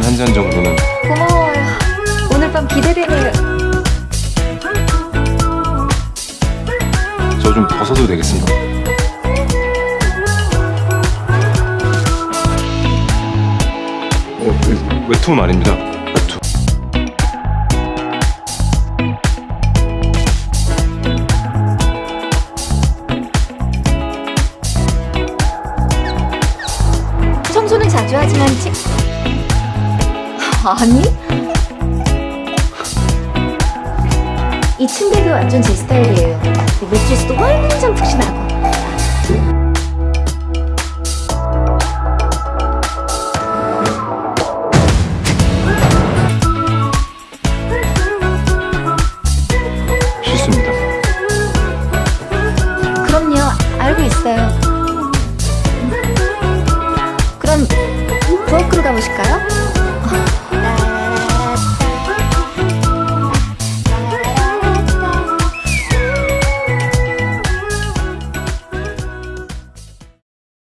잔 정도는 고마워요. 오늘 밤 기대되네요. 저 좀 벗어도 되겠습니까? 어, 그 외투 말입니다. 외투. 청소는 자주 하지만 치... 아니? 이 침대도 완전 제 스타일이에요. 매트리스도 완전 푹신하고